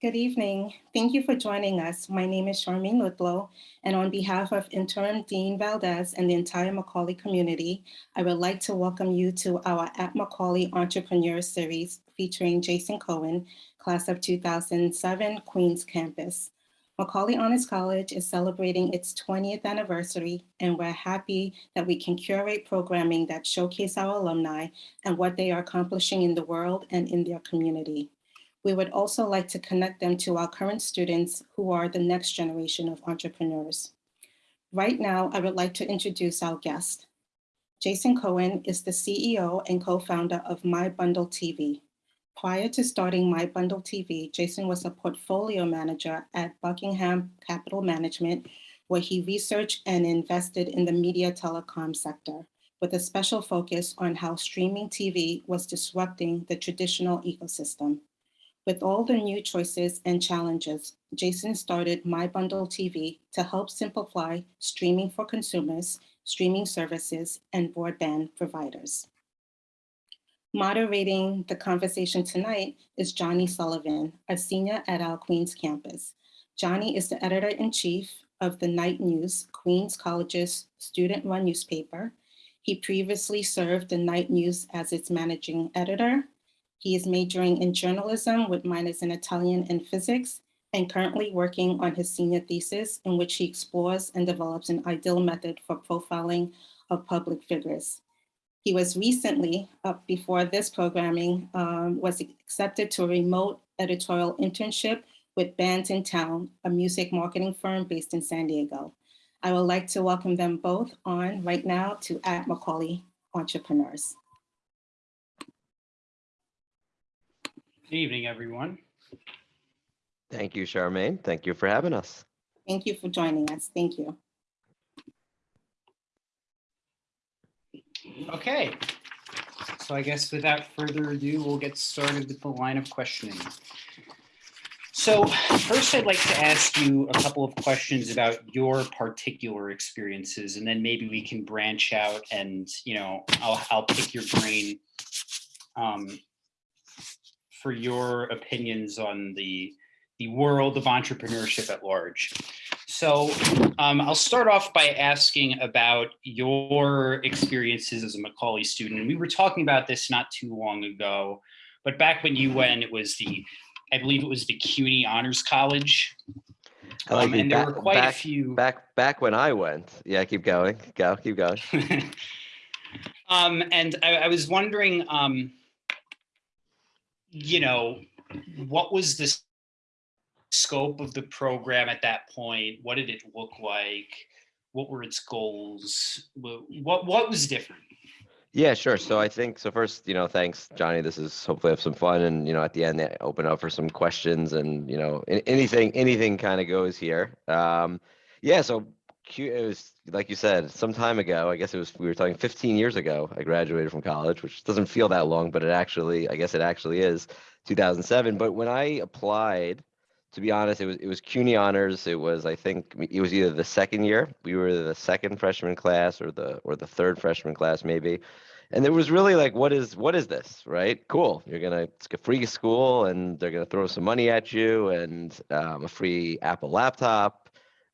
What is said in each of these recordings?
Good evening. Thank you for joining us. My name is Charmaine Ludlow, and on behalf of Interim Dean Valdez and the entire Macaulay community, I would like to welcome you to our At Macaulay Entrepreneur Series featuring Jason Cohen, class of 2007, Queens campus. Macaulay Honors College is celebrating its 20th anniversary, and we're happy that we can curate programming that showcase our alumni and what they are accomplishing in the world and in their community. We would also like to connect them to our current students who are the next generation of entrepreneurs. Right now, I would like to introduce our guest. Jason Cohen is the CEO and co-founder of My Bundle TV. Prior to starting My Bundle TV, Jason was a portfolio manager at Buckingham Capital Management, where he researched and invested in the media telecom sector, with a special focus on how streaming TV was disrupting the traditional ecosystem. With all the new choices and challenges, Jason started My Bundle TV to help simplify streaming for consumers, streaming services, and broadband providers. Moderating the conversation tonight is Johnny Sullivan, a senior at our Queens campus. Johnny is the editor-in-chief of the Knight News, Queens College's student-run newspaper. He previously served the Knight News as its managing editor he is majoring in journalism with minors in Italian and physics and currently working on his senior thesis in which he explores and develops an ideal method for profiling of public figures. He was recently, up before this programming, um, was accepted to a remote editorial internship with Bandsintown, a music marketing firm based in San Diego. I would like to welcome them both on right now to at Macaulay Entrepreneurs. Good evening, everyone. Thank you, Charmaine. Thank you for having us. Thank you for joining us. Thank you. Okay, so I guess without further ado, we'll get started with the line of questioning. So first, I'd like to ask you a couple of questions about your particular experiences, and then maybe we can branch out and, you know, I'll, I'll pick your brain um, for your opinions on the, the world of entrepreneurship at large. So um, I'll start off by asking about your experiences as a Macaulay student. And we were talking about this not too long ago, but back when you went, it was the, I believe it was the CUNY Honors College. I like Um, and there Back- were quite back, a few. Back back when I went. Yeah, keep going. Go, keep going. um, and I, I was wondering, um, you know, what was the scope of the program at that point? What did it look like? What were its goals? What what was different? Yeah, sure. So I think so first, you know, thanks, Johnny. This is hopefully have some fun and you know at the end eh, open up for some questions and you know anything anything kind of goes here. Um yeah, so It was like you said, some time ago, I guess it was we were talking 15 years ago, I graduated from college, which doesn't feel that long, but it actually, I guess it actually is 2007. But when I applied, to be honest, it was it was CUNY honors. It was I think it was either the second year. We were the second freshman class or the or the third freshman class maybe. And it was really like, what is what is this, right? Cool. You're gonna it's a free school, and they're gonna throw some money at you, and um, a free Apple laptop.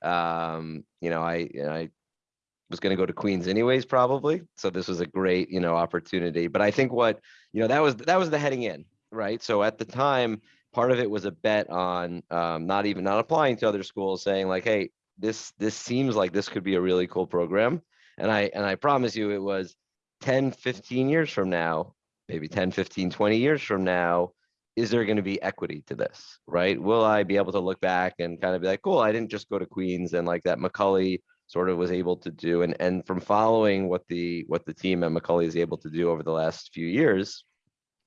Um, you know, I I was going to go to Queens anyways, probably. So this was a great, you know, opportunity. But I think what, you know, that was that was the heading in, right? So at the time, part of it was a bet on um, not even not applying to other schools, saying like, hey, this this seems like this could be a really cool program. And I and I promise you, it was 10, 15 years from now, maybe 10, 15, 20 years from now, is there going to be equity to this, right? Will I be able to look back and kind of be like, cool, I didn't just go to Queens and like that Macaulay sort of was able to do and and from following what the what the team at Macaulay is able to do over the last few years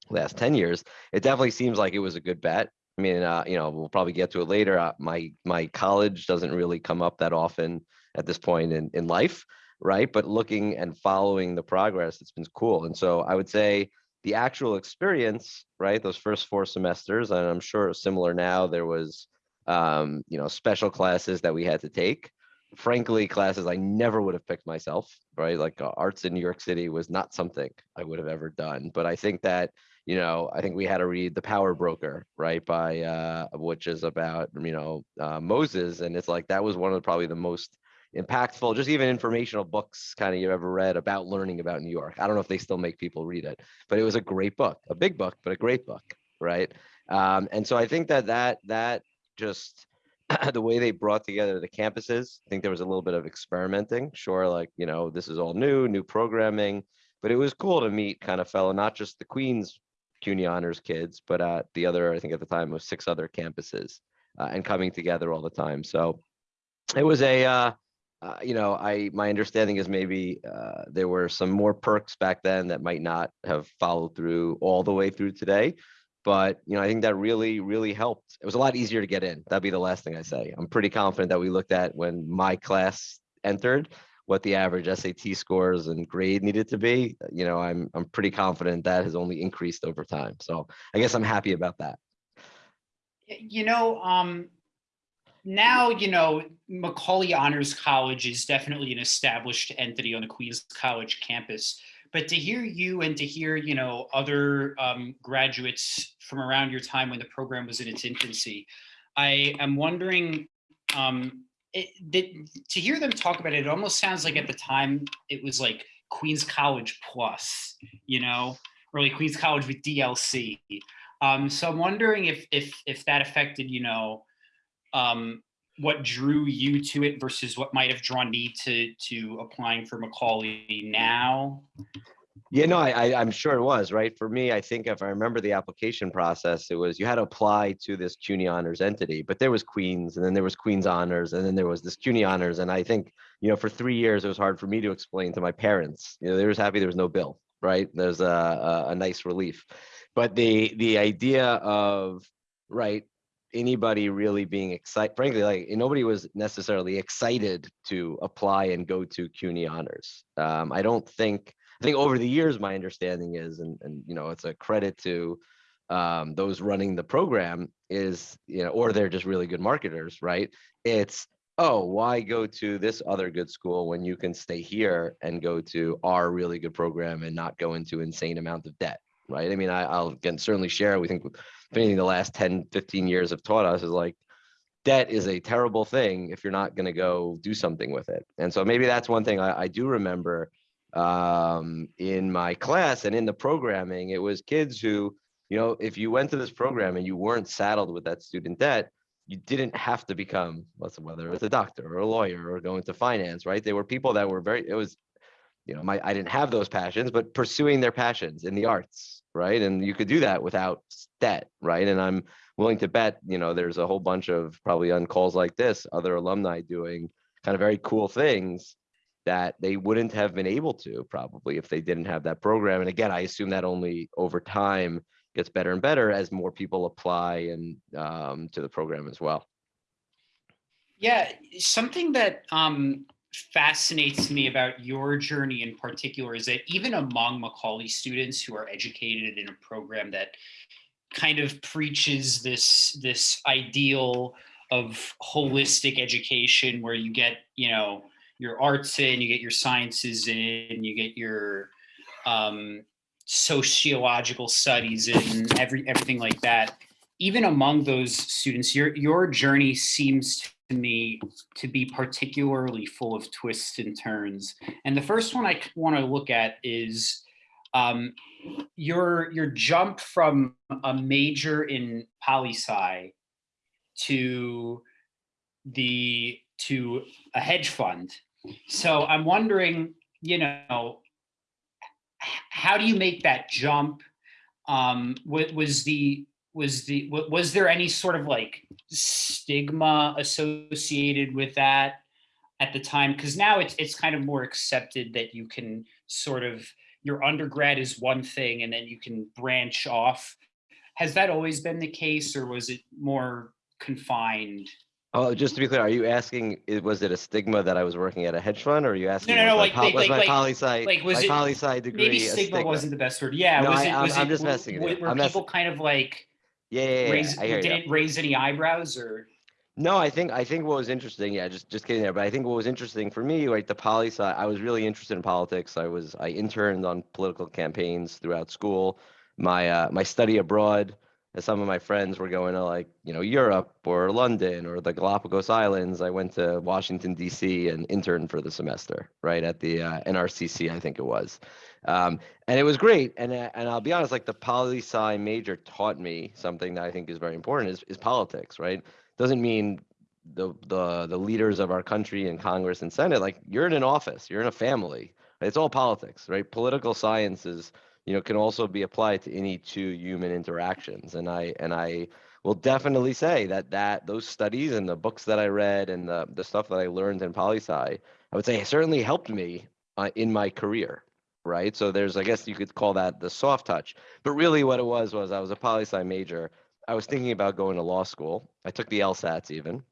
last 10 years it definitely seems like it was a good bet. I mean uh, you know we'll probably get to it later uh, my my college doesn't really come up that often at this point in in life right? But looking and following the progress it's been cool. And so i would say the actual experience right those first four semesters and i'm sure similar now there was um, you know special classes that we had to take frankly classes I never would have picked myself, right? Like uh, arts in New York City was not something I would have ever done. But I think that, you know, I think we had to read The Power Broker, right? By uh, which is about, you know, uh, Moses. And it's like that was one of the, probably the most impactful, just even informational books kind of you ever read about learning about New York. I don't know if they still make people read it, but it was a great book, a big book, but a great book, right? Um, and so I think that that that just the way they brought together the campuses, I think there was a little bit of experimenting. Sure, like you know, this is all new, new programming, but it was cool to meet kind of fellow, not just the Queens CUNY honors kids, but at the other, I think at the time was six other campuses, uh, and coming together all the time. So it was a uh, uh, you know, I my understanding is maybe uh, there were some more perks back then that might not have followed through all the way through today. But you know, I think that really, really helped. It was a lot easier to get in. That'd be the last thing I say. I'm pretty confident that we looked at when my class entered what the average SAT scores and grade needed to be. You know, I'm I'm pretty confident that has only increased over time. So I guess I'm happy about that. You know, um, now, you know, Macaulay Honors College is definitely an established entity on the Queens College campus. But to hear you and to hear, you know, other um, graduates from around your time when the program was in its infancy, I am wondering, um, it, did, to hear them talk about it, it almost sounds like at the time it was like Queens College Plus, you know, or like Queens College with DLC. Um, so I'm wondering if if if that affected, you know, um, what drew you to it versus what might have drawn me to to applying for Macaulay now. Yeah, no, I, I, I'm sure it was, right? For me, I think if I remember the application process, it was you had to apply to this CUNY honors entity, but there was Queens and then there was Queens honors and then there was this CUNY honors. And I think, you know, for three years, it was hard for me to explain to my parents, you know, they were happy there was no bill, right? There's a, a, a nice relief. But the, the idea of, right, anybody really being excited, frankly, like nobody was necessarily excited to apply and go to CUNY honors. Um, I don't think, I think over the years, my understanding is, and, and you know, it's a credit to um, those running the program is, you know, or they're just really good marketers, right? It's, oh, why go to this other good school when you can stay here and go to our really good program and not go into insane amount of debt, right? I mean, I, I'll again certainly share. We think if anything, the last 10, 15 years have taught us is like debt is a terrible thing if you're not going to go do something with it. And so maybe that's one thing I, I do remember um, in my class and in the programming. It was kids who, you know, if you went to this program and you weren't saddled with that student debt, you didn't have to become, whether it's a doctor or a lawyer or go into finance, right? They were people that were very, it was, you know, my, I didn't have those passions, but pursuing their passions in the arts, right? And you could do that without debt, right? And I'm willing to bet, you know, there's a whole bunch of probably on calls like this, other alumni doing kind of very cool things that they wouldn't have been able to probably if they didn't have that program. And again, I assume that only over time gets better and better as more people apply and um, to the program as well. Yeah, something that um, fascinates me about your journey in particular is that even among Macaulay students who are educated in a program that kind of preaches this this ideal of holistic education where you get you know your arts in you get your sciences in you get your um, sociological studies in every everything like that. Even among those students your your journey seems to me to be particularly full of twists and turns and the first one i want to look at is um, your your jump from a major in poli sci to the to a hedge fund. So I'm wondering, you know, how do you make that jump? Um, was the was the was there any sort of like stigma associated with that at the time? Because now it's it's kind of more accepted that you can sort of your undergrad is one thing and then you can branch off. Has that always been the case, or was it more confined? Oh, just to be clear, are you asking, was it a stigma that I was working at a hedge fund or are you asking? no, was no, like- like- Was like- my poli sci, like, was my it- poli sci degree? Maybe a stigma wasn't the best word. Yeah, No, was I- it? I'm- Was I'm just messing Were mess- people kind of like Yeah, yeah, yeah, raise? Hear you. Didn't raise any eyebrows or? No, I think I think what was interesting, yeah, just just kidding there, but I think what was interesting for me, right, the poli sci, I was really interested in politics. I was I interned on political campaigns throughout school. My uh, my study abroad, as some of my friends were going to like you know Europe or London or the Galapagos Islands. I went to Washington D.C. and interned for the semester, right at the uh, NRCC, I think it was, um, and it was great. And uh, and I'll be honest, like the poli sci major taught me something that I think is very important is is politics, right? doesn't mean the the the leaders of our country and Congress and Senate like you're in an office, you're in a family. It's all politics, right? Political sciences, you know, can also be applied to any two human interactions. And I and I will definitely say that that those studies and the books that I read and the the stuff that I learned in poli sci, I would say certainly helped me uh, in my career. Right. So there's, I guess you could call that the soft touch. But really what it was was I was a poli sci major I was thinking about going to law school. I took the LSATs even.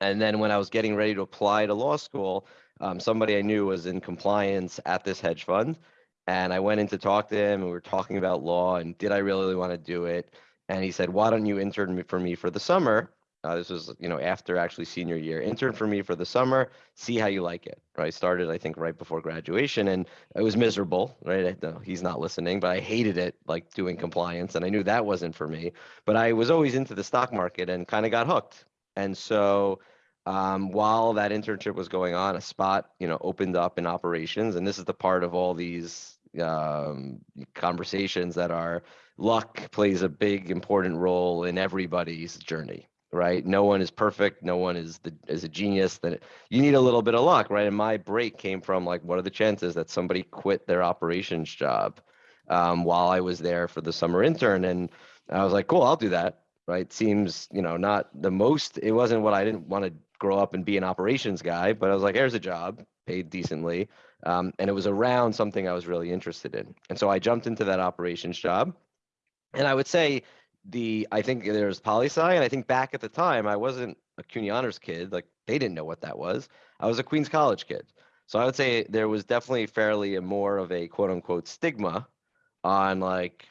And then when I was getting ready to apply to law school, um, somebody I knew was in compliance at this hedge fund. And I went in to talk to him and we were talking about law and did I really want to do it? And he said, why don't you intern for me for the summer? Uh, this was, you know, after actually senior year. Intern for me for the summer, see how you like it. Right. Started, I think, right before graduation, and it was miserable. Right. I, no, he's not listening, but I hated it, like doing compliance, and I knew that wasn't for me. But I was always into the stock market and kind of got hooked. And so, um, while that internship was going on, a spot, you know, opened up in operations, and this is the part of all these um, conversations that are luck plays a big important role in everybody's journey right? No one is perfect. No one is the is a genius. That you need a little bit of luck, right? And my break came from like, what are the chances that somebody quit their operations job um, while I was there for the summer intern? And I was like, cool, I'll do that. Right? Seems you know not the most. It wasn't what I didn't want to grow up and be an operations guy, but I was like, here's a job, paid decently, um, and it was around something I was really interested in. And so I jumped into that operations job. And I would say the I think there's poli sci, and I think back at the time I wasn't a CUNY honors kid. Like they didn't know what that was. I was a Queens College kid. So I would say there was definitely fairly a more of a quote unquote stigma on like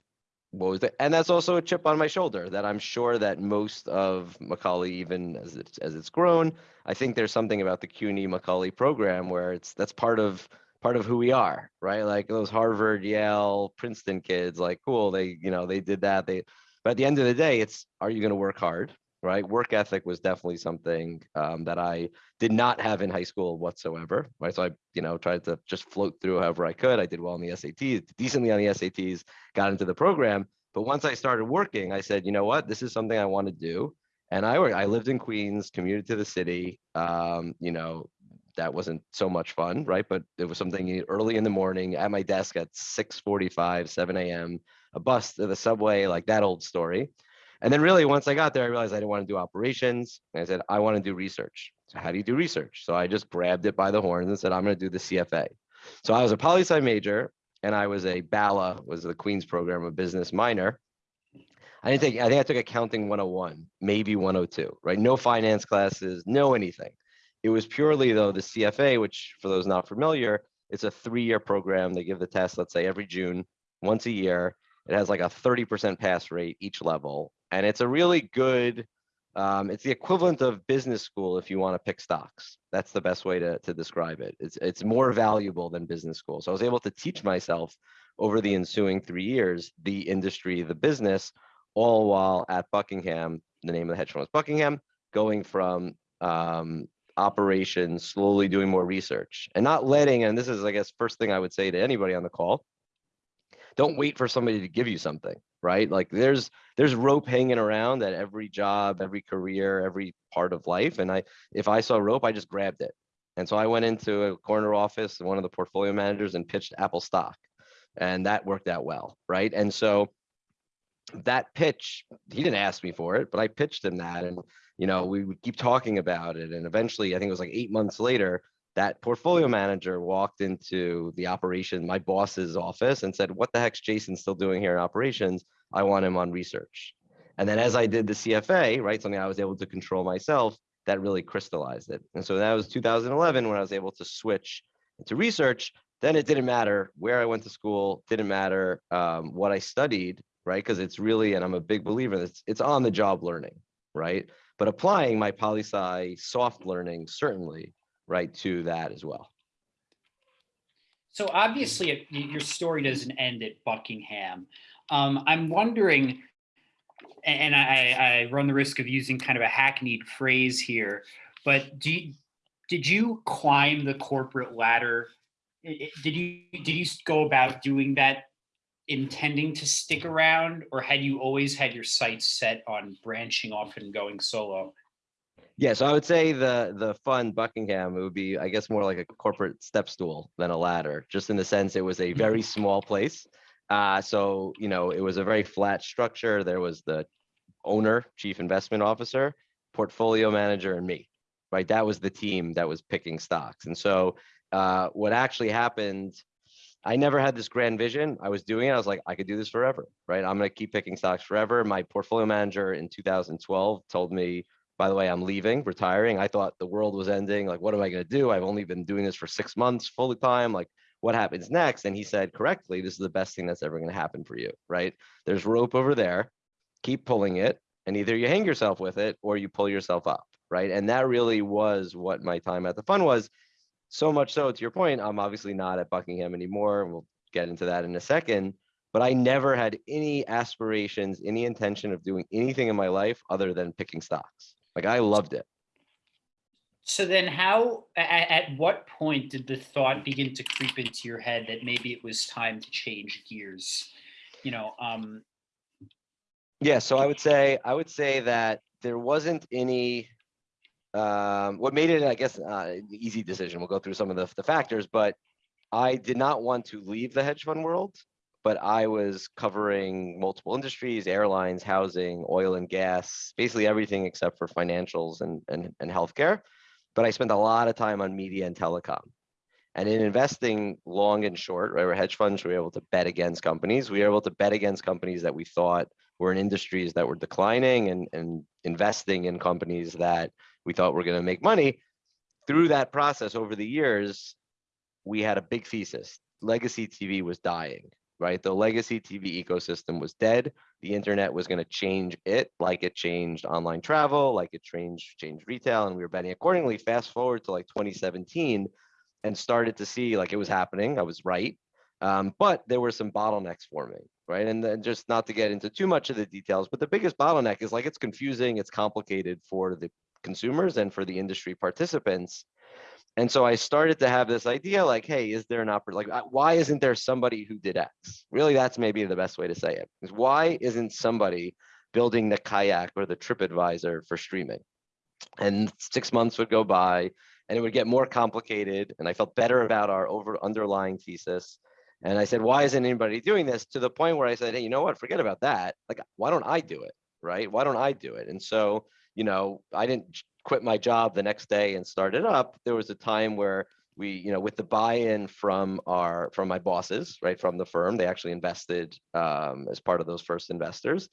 what was it? And that's also a chip on my shoulder that I'm sure that most of Macaulay, even as it's as it's grown, I think there's something about the CUNY Macaulay program where it's that's part of part of who we are, right? Like those Harvard, Yale, Princeton kids, like cool, they you know they did that. They but at the end of the day, it's are you going to work hard? Right. Work ethic was definitely something um, that I did not have in high school whatsoever. Right. So I, you know, tried to just float through however I could. I did well on the SATs, decently on the SATs, got into the program. But once I started working, I said, you know what, this is something I want to do. And I I lived in Queens, commuted to the city. Um, you know, that wasn't so much fun, right? But it was something early in the morning at my desk at 6:45, 7 a.m a bus to the subway, like that old story. And then really once I got there, I realized I didn't want to do operations. And I said, I want to do research. So how do you do research? So I just grabbed it by the horns and said, I'm going to do the CFA. So I was a poli sci major and I was a BALA, was the Queen's program of business minor. I didn't take, I think I took accounting 101, maybe 102, right? No finance classes, no anything. It was purely though the CFA, which for those not familiar, it's a three-year program. They give the test, let's say every June, once a year. It has like a 30% pass rate each level. And it's a really good, um, it's the equivalent of business school if you want to pick stocks. That's the best way to, to describe it. It's, it's more valuable than business school. So I was able to teach myself over the ensuing three years, the industry, the business, all while at Buckingham, the name of the hedge fund was Buckingham, going from um, operations, slowly doing more research and not letting, and this is, I guess, first thing I would say to anybody on the call, don't wait for somebody to give you something right? Like there's there's rope hanging around at every job every career every part of life and i if i saw rope i just grabbed it. And so i went into a corner office one of the portfolio managers and pitched apple stock and that worked out well right? And so that pitch he didn't ask me for it but i pitched him that and you know we would keep talking about it and eventually i think it was like eight months later that portfolio manager walked into the operation, my boss's office, and said, What the heck's Jason still doing here in operations? I want him on research. And then as I did the CFA, right, something I was able to control myself, that really crystallized it. And so that was 2011 when I was able to switch to research. Then it didn't matter where I went to school, didn't matter um, what I studied, right? Because it's really, and I'm a big believer, it's, it's on the job learning right? But applying my poli sci soft learning certainly, right, to that as well. So obviously, it- your story doesn't end at Buckingham. Um, I'm wondering, and I, I run the risk of using kind of a hackneyed phrase here, but do you, did you climb the corporate ladder? Did you did you go about doing that intending to stick around, or had you always had your sights set on branching off and going solo? Yeah, so I would say the the fun Buckingham it would be, I guess, more like a corporate step stool than a ladder, just in the sense it was a very small place. Uh, so you know, it was a very flat structure. There was the owner, chief investment officer, portfolio manager, and me. Right, that was the team that was picking stocks. And so, uh, what actually happened? I never had this grand vision. I was doing it. I was like, I could do this forever, right? I'm gonna keep picking stocks forever. My portfolio manager in 2012 told me by the way, I'm leaving, retiring. I thought the world was ending. Like, what am I going to do? I've only been doing this for six months full time. Like, what happens next? And he said correctly, this is the best thing that's ever going to happen for you, right? There's rope over there. Keep pulling it, and either you hang yourself with it or you pull yourself up, right? And that really was what my time at the fund was. So much so, to your point, I'm obviously not at Buckingham anymore. and We'll get into that in a second. But I never had any aspirations, any intention of doing anything in my life other than picking stocks. Like I loved it. So then how, at, at what point did the thought begin to creep into your head that maybe it was time to change gears? You know, um, Yeah, so I would say I would say that there wasn't any um what made it, I guess, uh easy decision. We'll go through some of the, the factors, but I did not want to leave the hedge fund world, but I was covering multiple industries, airlines, housing, oil and gas, basically everything except for financials and and, and healthcare. But I spent a lot of time on media and telecom. And in investing long and short, right, we're hedge funds, we were able to bet against companies. We were able to bet against companies that we thought were in industries that were declining and, and investing in companies that we thought were going to make money. Through that process over the years, we had a big thesis. Legacy TV was dying, right? The legacy TV ecosystem was dead. The internet was going to change it like it changed online travel, like it changed changed retail, and we were betting accordingly. Fast forward to like 2017 and started to see like it was happening. I was right. Um, but there were some bottlenecks forming, right? And then just not to get into too much of the details, but the biggest bottleneck is like it's confusing, it's complicated for the consumers and for the industry participants. And so I started to have this idea like, hey, is there an opportunity? Like, uh, why isn't there somebody who did X? Really, that's maybe the best way to say it. Is why isn't somebody building the kayak or the TripAdvisor for streaming? And six months would go by and it would get more complicated. And I felt better about our over underlying thesis. And I said, why isn't anybody doing this? To the point where I said, hey, you know what? Forget about that. Like, why don't I do it? Right? Why don't I do it? And so, you know, I didn't quit my job the next day and start it up. There was a time where we, you know, with the buy-in from our from my bosses, right, from the firm, they actually invested um, as part of those first investors.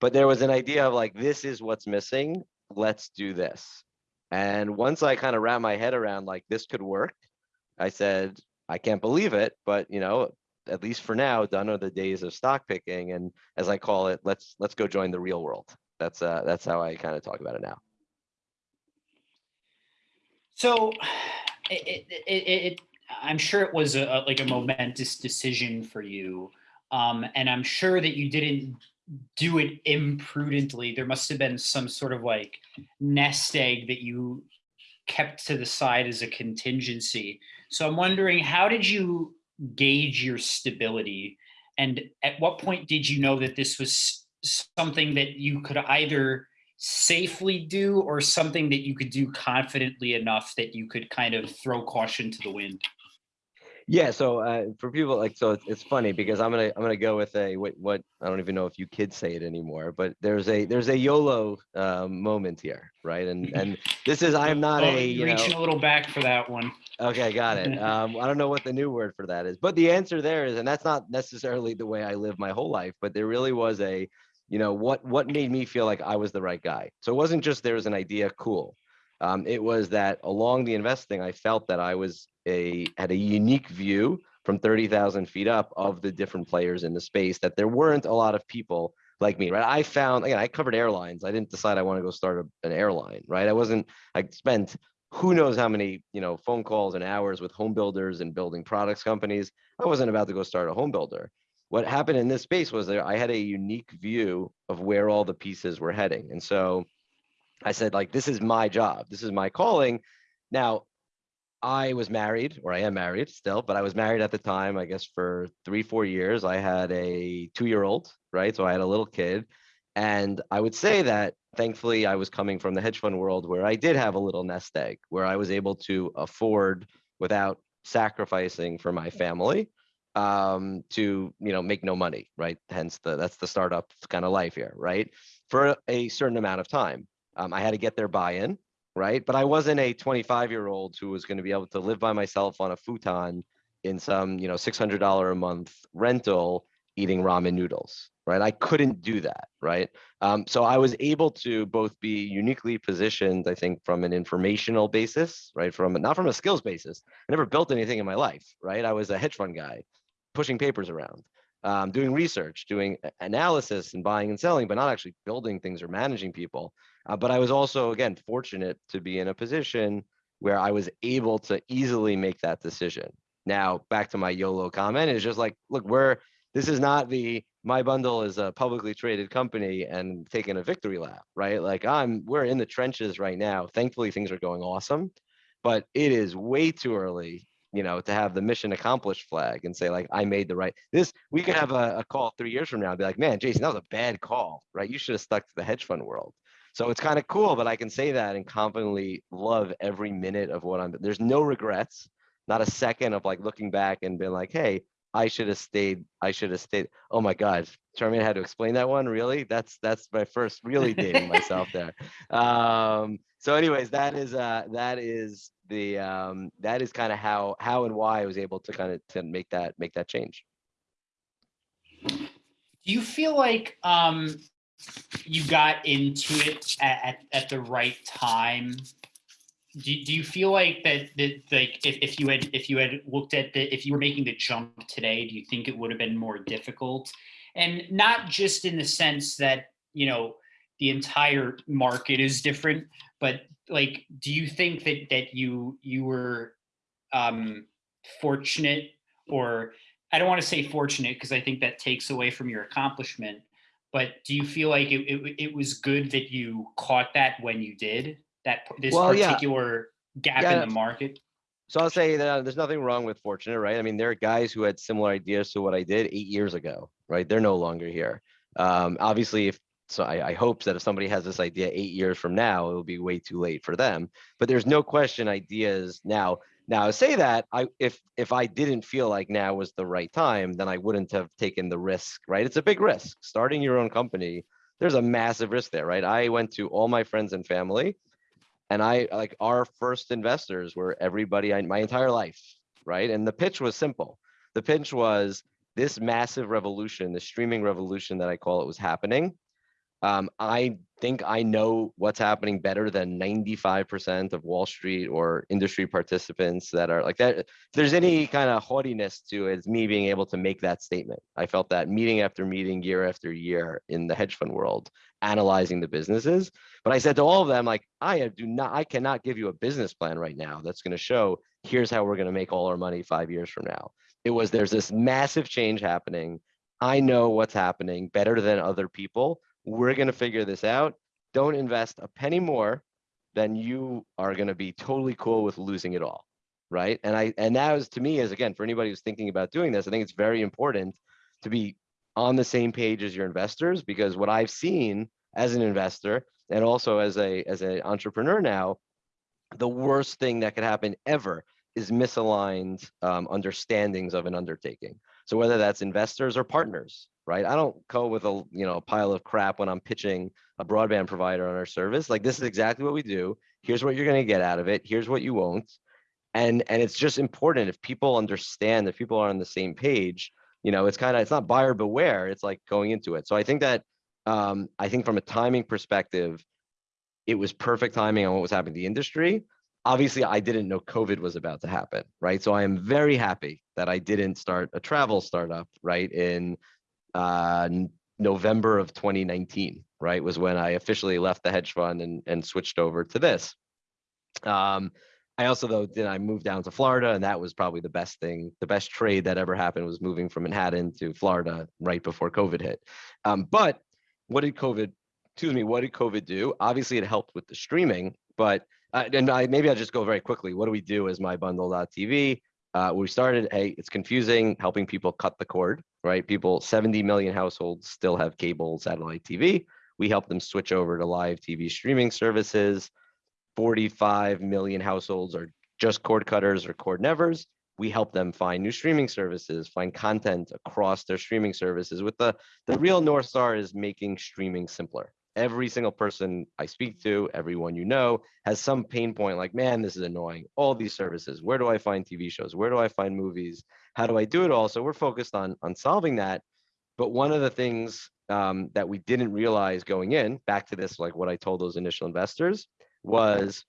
But there was an idea of like, this is what's missing. Let's do this. And once I kind of wrap my head around like this could work, I said, I can't believe it, but you know, at least for now, done are the days of stock picking. And as I call it, let's let's go join the real world. That's uh that's how I kind of talk about it now. so it, it, it, it, I'm sure it was a, like a momentous decision for you. Um, and I'm sure that you didn't do it imprudently. There must have been some sort of like nest egg that you kept to the side as a contingency. So I'm wondering, how did you gauge your stability? And at what point did you know that this was something that you could either safely do or something that you could do confidently enough that you could kind of throw caution to the wind? Yeah, so uh, for people like so it's, it's funny because I'm gonna I'm gonna go with a what what I don't even know if you kids say it anymore, but there's a there's a YOLO um, moment here, right? And and this is I'm not Oh, a you know reaching a little back for that one. Okay, got it. Um, I don't know what the new word for that is, but the answer there is, and that's not necessarily the way I live my whole life, but there really was a, you know, what what made me feel like I was the right guy. So it wasn't just there was an idea, cool. Um, it was that along the investing, I felt that I was a had a unique view from thirty thousand feet up of the different players in the space. That there weren't a lot of people like me, right? I found, again, I covered airlines. I didn't decide I want to go start a, an airline, right? I wasn't, I spent who knows how many, you know, phone calls and hours with home builders and building products companies. I wasn't about to go start a home builder. What happened in this space was that I had a unique view of where all the pieces were heading. And so I said, like, this is my job. This is my calling. Now, I was married, or I am married still, but I was married at the time, I guess for three, four years. I had a two year old, right? So I had a little kid. And I would say that thankfully I was coming from the hedge fund world where I did have a little nest egg, where I was able to afford without sacrificing for my family um, to, you know, make no money, right? Hence the, that's the startup kind of life here, right? For a certain amount of time. Um, I had to get their buy-in, right? But I wasn't a 25 year old who was going to be able to live by myself on a futon in some, you know, $600 a month rental eating ramen noodles, right? I couldn't do that, right? Um, so I was able to both be uniquely positioned, I think, from an informational basis, right? From not from a skills basis. I never built anything in my life, right? I was a hedge fund guy, pushing papers around, um, doing research, doing analysis and buying and selling, but not actually building things or managing people. Uh, but I was also, again, fortunate to be in a position where I was able to easily make that decision. Now, back to my YOLO comment, is just like, look, we're this is not the my bundle is a publicly traded company and taking a victory lap, right? Like I'm we're in the trenches right now. Thankfully, things are going awesome, but it is way too early, you know, to have the mission accomplished flag and say like I made the right. This we could have a, a call three years from now and be like, man, Jason, that was a bad call, right? You should have stuck to the hedge fund world. So it's kind of cool, but I can say that and confidently love every minute of what I'm. There's no regrets, not a second of like looking back and being like, hey, I should have stayed. I should have stayed. Oh my God, Charmaine had to explain that one. Really? That's that's my first really dating myself there. Um, so, anyways, that is uh that is the um that is kind of how how and why I was able to kind of to make that make that change. Do you feel like um, you got into it at, at, at the right time? Do, do you feel like that, that like if, if you had if you had looked at the if you were making the jump today, do you think it would have been more difficult? And not just in the sense that, you know, the entire market is different, but like do you think that that you you were um fortunate or I don't want to say fortunate because I think that takes away from your accomplishment. But do you feel like it, it, it was good that you caught that when you did that this Well, yeah. particular gap Yeah. in the market? So I'll say that there's nothing wrong with fortunate, right? I mean, there are guys who had similar ideas to what I did eight years ago, right? They're no longer here. Um, obviously, if so, I, I hope that if somebody has this idea eight years from now, it will be way too late for them. But there's no question ideas now. Now say that I if if I didn't feel like now was the right time, then I wouldn't have taken the risk, right? It's a big risk. Starting your own company, there's a massive risk there, right? I went to all my friends and family and I like our first investors were everybody I my entire life, right? And the pitch was simple. The pitch was this massive revolution, the streaming revolution that I call it was happening. Um, I think I know what's happening better than 95% of Wall Street or industry participants that are like that. If there's any kind of haughtiness to it, it's me being able to make that statement. I felt that meeting after meeting, year after year in the hedge fund world, analyzing the businesses. But I said to all of them, like, I do not, I cannot give you a business plan right now that's going to show here's how we're going to make all our money five years from now. It was there's this massive change happening. I know what's happening better than other people. We're going to figure this out. Don't invest a penny more than you are going to be totally cool with losing it all. Right. And I, and that was to me is again, for anybody who's thinking about doing this, I think it's very important to be on the same page as your investors because what I've seen as an investor and also as a as an entrepreneur now, the worst thing that could happen ever is misaligned um, understandings of an undertaking. So whether that's investors or partners, right? I don't go with a you know a pile of crap when I'm pitching a broadband provider on our service. Like this is exactly what we do. Here's what you're going to get out of it. Here's what you won't. And and it's just important if people understand if people are on the same page. You know, it's kind of it's not buyer beware. It's like going into it. So I think that um, I think from a timing perspective, it was perfect timing on what was happening in the industry. Obviously, I didn't know COVID was about to happen, right? So I am very happy that I didn't start a travel startup, right, in uh, November of 2019, right? Was when I officially left the hedge fund and, and switched over to this. Um, I also though then I moved down to Florida, and that was probably the best thing, the best trade that ever happened was moving from Manhattan to Florida right before COVID hit. Um, but what did COVID? Excuse me. What did COVID do? Obviously, it helped with the streaming, but uh, and I, maybe I'll just go very quickly. What do we do as MyBundle.tv? Uh, we started. Hey, it's confusing, helping people cut the cord. Right, people. 70 million households still have cable satellite TV. We help them switch over to live TV streaming services. 45 million households are just cord cutters or cord nevers. We help them find new streaming services, find content across their streaming services. With the the real north star is making streaming simpler. Every single person I speak to, everyone you know, has some pain point like, man, this is annoying. All these services. Where do I find TV shows? Where do I find movies? How do I do it all? So we're focused on on solving that. But one of the things um, that we didn't realize going in, back to this, like what I told those initial investors, was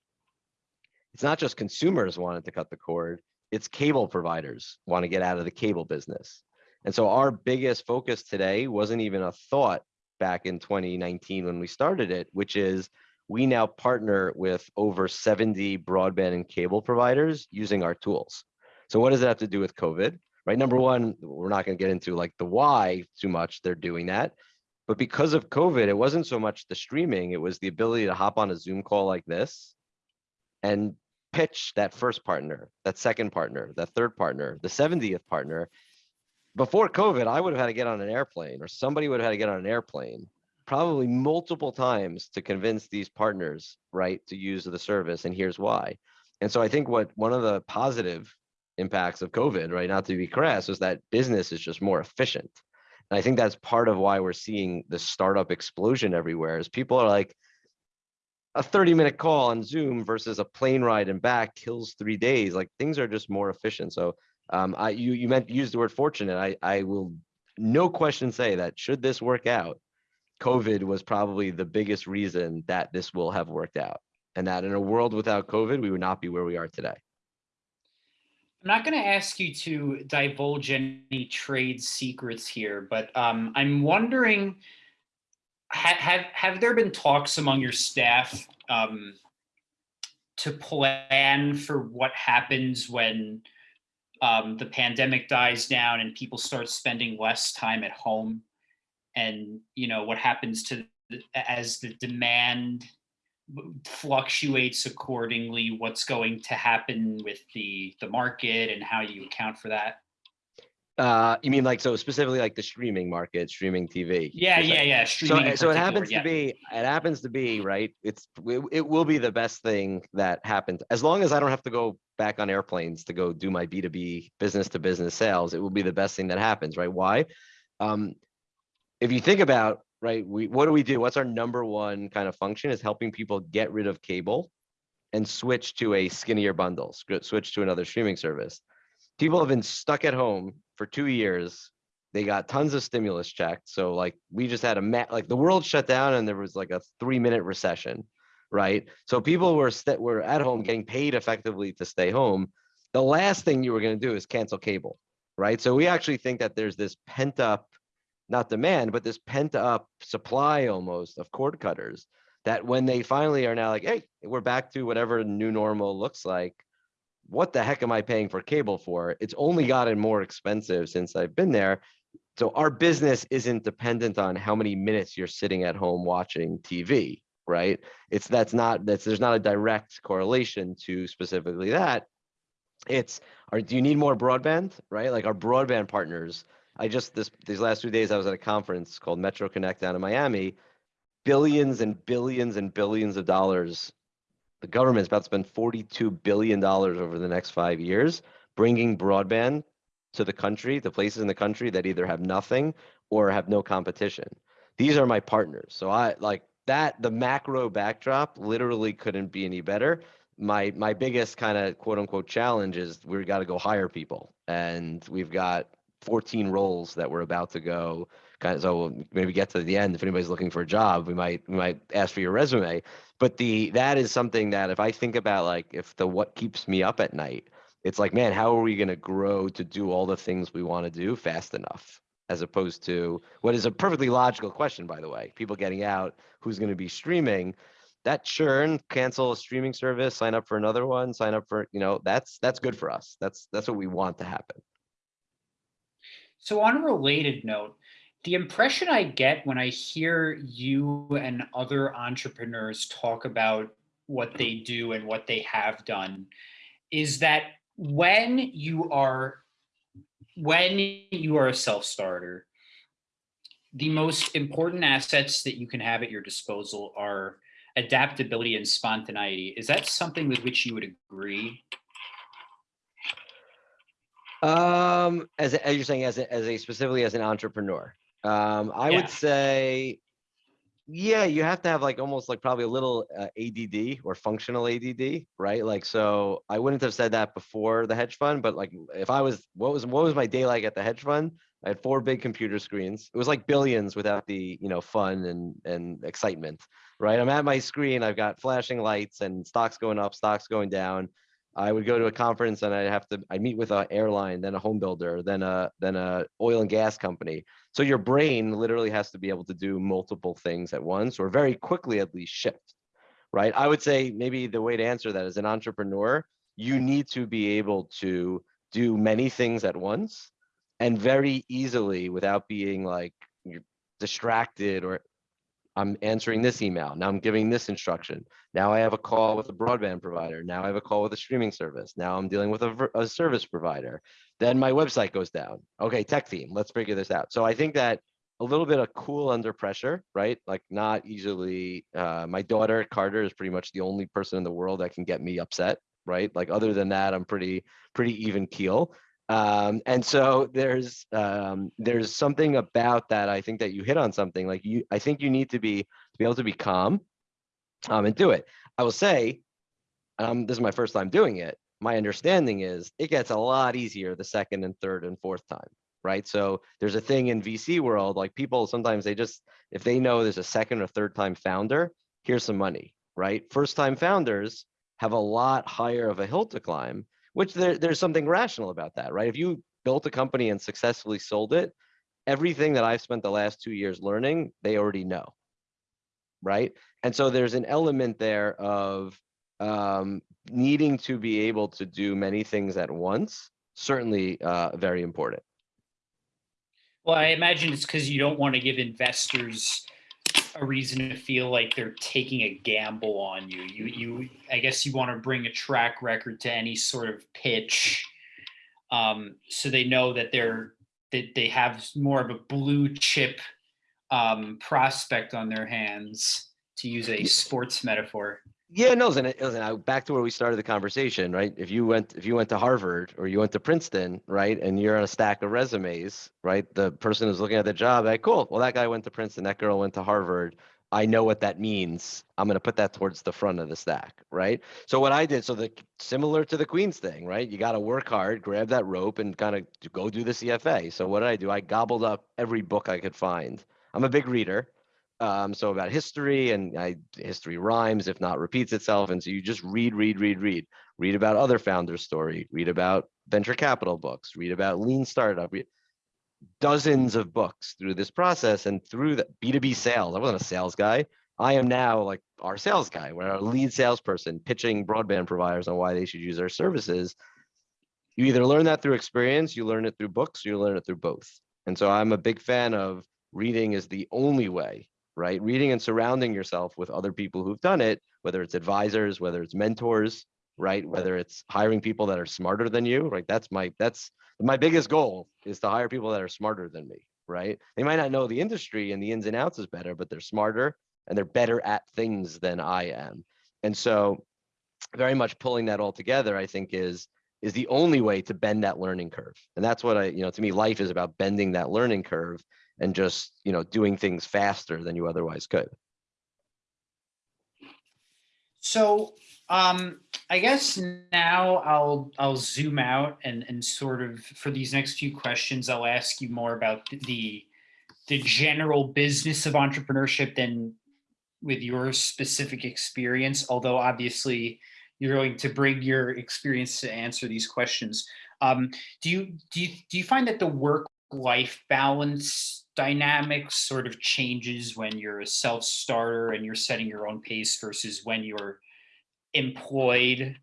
it's not just consumers wanted to cut the cord, it's cable providers want to get out of the cable business. And so our biggest focus today wasn't even a thought back in 2019 when we started it, which is we now partner with over 70 broadband and cable providers using our tools. So what does that have to do with COVID? Right, number one, we're not going to get into like the why too much they're doing that, but because of COVID, it wasn't so much the streaming, it was the ability to hop on a Zoom call like this and pitch that first partner, that second partner, that third partner, the 70th partner. Before COVID, I would have had to get on an airplane or somebody would have had to get on an airplane probably multiple times to convince these partners, right, to use the service. And here's why. And so I think what one of the positive impacts of COVID, right, not to be crass, is that business is just more efficient. And I think that's part of why we're seeing the startup explosion everywhere is people are like, a 30 minute call on Zoom versus a plane ride and back kills three days. Like things are just more efficient. So um, I you you meant use the word fortunate. I I will no question say that should this work out, COVID was probably the biggest reason that this will have worked out. And that in a world without COVID, we would not be where we are today. I'm not going to ask you to divulge any trade secrets here, but um, I'm wondering, ha have have there been talks among your staff um, to plan for what happens when um, the pandemic dies down and people start spending less time at home, and you know what happens to as the demand fluctuates accordingly what's going to happen with the the market and how you account for that Uh, you mean like so specifically like the streaming market, streaming TV? yeah yeah yeah So, streaming in so it happens yeah. to be, it happens to be, right? It's, it, it will be the best thing that happened. As long as I don't have to go back on airplanes to go do my B2B business to business sales, it will be the best thing that happens, right? Why? Um, if you think about, right, we, what do we do? What's our number one kind of function is helping people get rid of cable and switch to a skinnier bundle, switch to another streaming service. People have been stuck at home for two years they got tons of stimulus checks. So like we just had a ma- like the world shut down and there was like a three minute recession, right? So people were were at home getting paid effectively to stay home. The last thing you were going to do is cancel cable, right? So we actually think that there's this pent up, not demand, but this pent up supply almost of cord cutters that when they finally are now like, hey, we're back to whatever new normal looks like. What the heck am I paying for cable for? It's only gotten more expensive since I've been there. So our business isn't dependent on how many minutes you're sitting at home watching TV, right? It's that's not that's there's not a direct correlation to specifically that. It's are do you need more broadband, right? Like our broadband partners. I just this these last two days I was at a conference called Metro Connect down in Miami. Billions and billions and billions of dollars. The government's about to spend 42 billion dollars over the next five years bringing broadband to the country, to places in the country that either have nothing or have no competition. These are my partners. So I like that the macro backdrop literally couldn't be any better. My my biggest kind of quote unquote challenge is we've got to go hire people. And we've got 14 roles that we're about to go kind of so we'll maybe get to the end if anybody's looking for a job we might we might ask for your resume but the that is something that if i think about like if the what keeps me up at night it's like man how are we going to grow to do all the things we want to do fast enough as opposed to what is a perfectly logical question, by the way, people getting out, who's going to be streaming. That churn, cancel a streaming service, sign up for another one, sign up for, you know, that's, that's good for us. That's, that's what we want to happen. So on a related note, the impression I get when I hear you and other entrepreneurs talk about what they do and what they have done is that when you are when you are a self-starter, the most important assets that you can have at your disposal are adaptability and spontaneity. Is that something with which you would agree? Um, as, as you're saying, as a, as a specifically as an entrepreneur, um, I Yeah. would say, yeah, you have to have like almost like probably a little uh, ADD or functional ADD, right? Like, so I wouldn't have said that before the hedge fund, but like if I was, what was, what was my day like at the hedge fund? I had four big computer screens. It was like billions without the, you know, fun and, and excitement, right? I'm at my screen, I've got flashing lights and stocks going up, stocks going down. I would go to a conference and I'd have to, I meet with an airline, then a home builder, then a, then a oil and gas company. So your brain literally has to be able to do multiple things at once or very quickly at least shift, right? I would say maybe the way to answer that as an entrepreneur, you need to be able to do many things at once and very easily without being like distracted or I'm answering this email. Now I'm giving this instruction. Now I have a call with a broadband provider. Now I have a call with a streaming service. Now I'm dealing with a, a service provider. Then my website goes down. Okay, tech team, let's figure this out. So I think that a little bit of cool under pressure, right? Like not easily. Uh, my daughter Carter is pretty much the only person in the world that can get me upset, right? Like other than that, I'm pretty pretty even keel. Um, and so there's um, there's something about that. I think that you hit on something. Like you, I think you need to be to be able to be calm um, and do it. I will say, um, this is my first time doing it. My understanding is it gets a lot easier the second and third and fourth time, right? So there's a thing in VC world, like people sometimes they just, if they know there's a second or third time founder, here's some money, right? First time founders have a lot higher of a hill to climb, which there, there's something rational about that, right? If you built a company and successfully sold it, everything that I've spent the last two years learning, they already know, right? And so there's an element there of um, needing to be able to do many things at once, certainly uh, very important. Well, I imagine it's because you don't want to give investors a reason to feel like they're taking a gamble on you. You, you, I guess you want to bring a track record to any sort of pitch, um, so they know that they're that they have more of a blue chip um, prospect on their hands, to use a sports metaphor. Yeah, no, listen, listen, back to where we started the conversation, right? If you went, if you went to Harvard or you went to Princeton, right, and you're on a stack of resumes, right? The person who's looking at the job, like, cool, well, that guy went to Princeton, that girl went to Harvard. I know what that means. I'm going to put that towards the front of the stack, right? So what I did, so the similar to the Queens thing, right? You got to work hard, grab that rope, and kind of go do the CFA. So what did I do? I gobbled up every book I could find. I'm a big reader, um, so about history and I, history rhymes if not repeats itself and so you just read read read read. Read about other founders story read about venture capital books read about lean startup read dozens of books through this process and through the b2b sales. I wasn't a sales guy. I am now like our sales guy. We're our lead salesperson pitching broadband providers on why they should use our services. You either learn that through experience you learn it through books you learn it through both. And so i'm a big fan of reading is the only way right? Reading and surrounding yourself with other people who've done it, whether it's advisors, whether it's mentors, right? Whether it's hiring people that are smarter than you, right? That's my that's my biggest goal is to hire people that are smarter than me, right? They might not know the industry and the ins and outs is better, but they're smarter and they're better at things than I am. And so very much pulling that all together, I think is is the only way to bend that learning curve. And that's what I, you know, to me, life is about bending that learning curve and just you know doing things faster than you otherwise could So um, I guess now I'll I'll zoom out and and sort of for these next few questions I'll ask you more about the the general business of entrepreneurship than with your specific experience. Although obviously you're going to bring your experience to answer these questions. Um, do you do you do you find that the work life balance dynamic sort of changes when you're a self-starter and you're setting your own pace versus when you're employed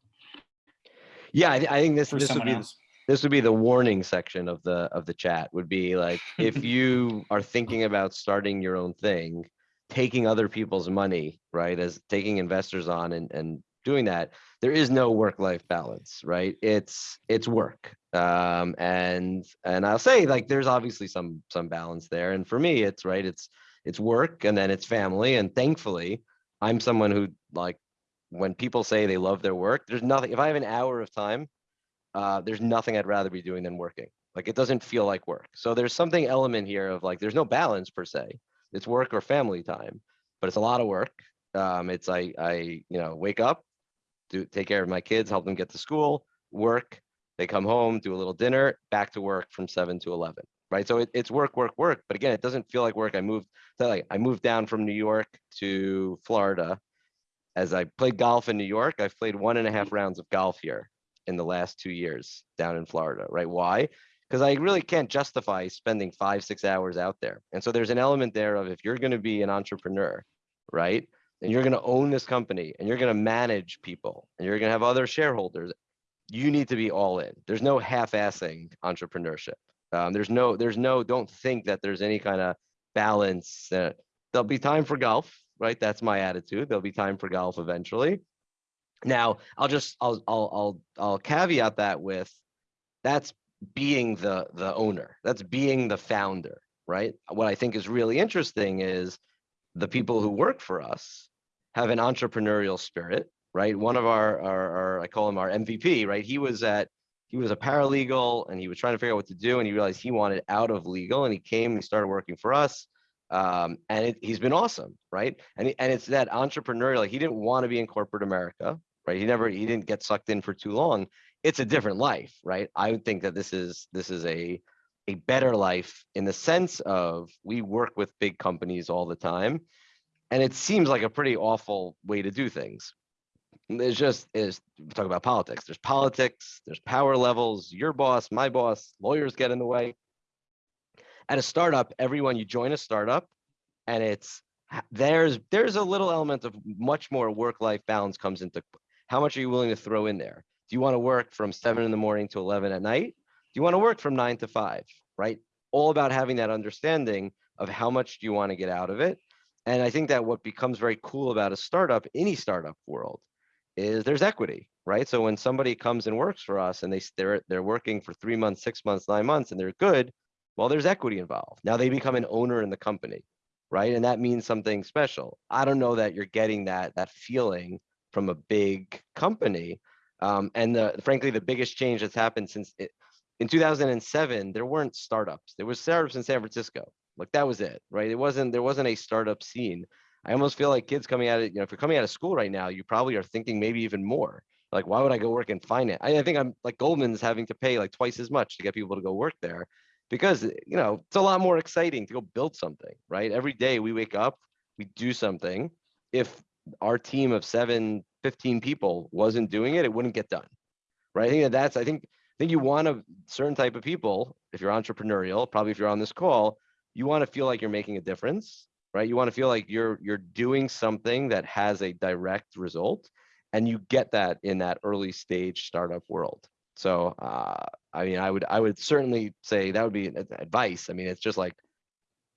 Yeah, I, thi- I think this, this would be, else? this would be the warning section of the, of the chat would be like, if you are thinking about starting your own thing, taking other people's money, right, as taking investors on and, and doing that, there is no work-life balance, right? It's, it's work. Um, and, and I'll say like, there's obviously some, some balance there. And for me, it's right, it's, it's work and then it's family. And thankfully, I'm someone who like, when people say they love their work, there's nothing, if I have an hour of time, uh, there's nothing I'd rather be doing than working. Like, it doesn't feel like work. So there's something element here of like, there's no balance per se. It's work or family time, but it's a lot of work. Um, it's I, I, you know, wake up, do, take care of my kids, help them get to school, work. They come home, do a little dinner, back to work from seven to 11, right? So it, it's work, work, work. But again, it doesn't feel like work. I moved, like I moved down from New York to Florida. As I played golf in New York, I've played one and a half rounds of golf here in the last two years down in Florida, right? Why? Because I really can't justify spending five, six hours out there. And so there's an element there of if you're going to be an entrepreneur, right? And you're going to own this company and you're going to manage people and you're going to have other shareholders, you need to be all in. There's no half-assing entrepreneurship. Um, there's no, there's no, don't think that there's any kind of balance. There'll be time for golf, right? That's my attitude. There'll be time for golf eventually. Now, I'll just, I'll, I'll, I'll, I'll caveat that with, that's being the, the owner, that's being the founder, right? What I think is really interesting is the people who work for us have an entrepreneurial spirit, right? One of our, our, our, I call him our MVP, right? He was at, he was a paralegal and he was trying to figure out what to do and he realized he wanted out of legal and he came and he started working for us. Um, and it, he's been awesome, right? And, and it's that entrepreneurial, he didn't want to be in corporate America, right? He never, he didn't get sucked in for too long. It's a different life, right? I would think that this is, this is a, a better life in the sense of we work with big companies all the time. And it seems like a pretty awful way to do things. There's just is talk about politics. There's politics, there's power levels, your boss, my boss, lawyers get in the way. At a startup, everyone you join a startup and it's there's there's a little element of much more work-life balance comes into how much are you willing to throw in there? Do you want to work from seven in the morning to 11 at night? Do you want to work from nine to five, right? All about having that understanding of how much do you want to get out of it. And I think that what becomes very cool about a startup, any startup world, is there's equity, right? So when somebody comes and works for us and they they're they're working for three months, six months, nine months, and they're good, well, there's equity involved. Now they become an owner in the company, right? And that means something special. I don't know that you're getting that that feeling from a big company. Um, and the frankly, the biggest change that's happened since it, in 2007, there weren't startups. There was startups in San Francisco. Like that was it, right? It wasn't there wasn't a startup scene. I almost feel like kids coming out of, you know, if you're coming out of school right now, you probably are thinking maybe even more. Like, why would I go work in finance? I, I think I'm like Goldman's having to pay like twice as much to get people to go work there because, you know, it's a lot more exciting to go build something, right? Every day we wake up, we do something. If our team of seven, 15 people wasn't doing it, it wouldn't get done, right? I think that that's, I think, think you want a certain type of people, if you're entrepreneurial, probably if you're on this call, you want to feel like you're making a difference, right? You want to feel like you're you're doing something that has a direct result, and you get that in that early stage startup world. So, uh, I mean, I would I would certainly say that would be advice. I mean, it's just like